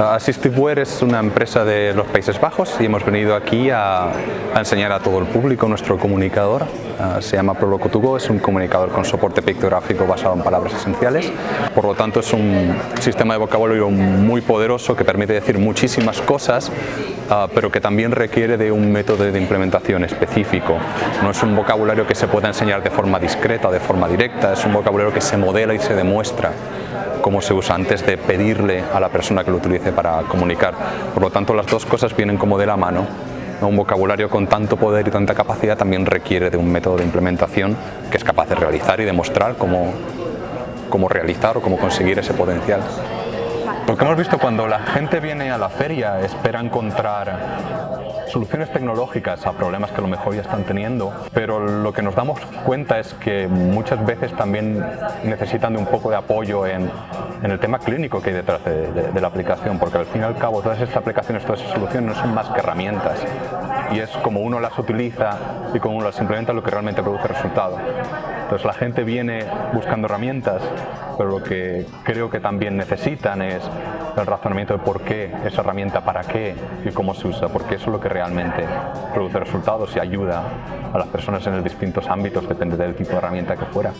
Assistiveware es una empresa de los Países Bajos y hemos venido aquí a, enseñar a todo el público nuestro comunicador. Uh, se llama Proloco2Go, es un comunicador con soporte pictográfico basado en palabras esenciales. Por lo tanto es un sistema de vocabulario muy poderoso que permite decir muchísimas cosas, uh, pero que también requiere de un método de implementación específico. No es un vocabulario que se pueda enseñar de forma discreta de forma directa, es un vocabulario que se modela y se demuestra cómo se usa antes de pedirle a la persona que lo utilice para comunicar. Por lo tanto, las dos cosas vienen como de la mano. Un vocabulario con tanto poder y tanta capacidad también requiere de un método de implementación que es capaz de realizar y demostrar cómo, cómo realizar o cómo conseguir ese potencial. Porque hemos visto cuando la gente viene a la feria espera encontrar soluciones tecnológicas a problemas que a lo mejor ya están teniendo, pero lo que nos damos cuenta es que muchas veces también necesitan de un poco de apoyo en, el tema clínico que hay detrás de, de, de, la aplicación, porque al fin y al cabo todas estas aplicaciones, todas estas soluciones no son más que herramientas y es como uno las utiliza y como uno las implementa lo que realmente produce resultado. Entonces la gente viene buscando herramientas, pero lo que creo que también necesitan es el razonamiento de por qué esa herramienta, para qué y cómo se usa, porque eso es lo que realmente produce resultados y ayuda a las personas en los distintos ámbitos, depende del tipo de herramienta que fuera.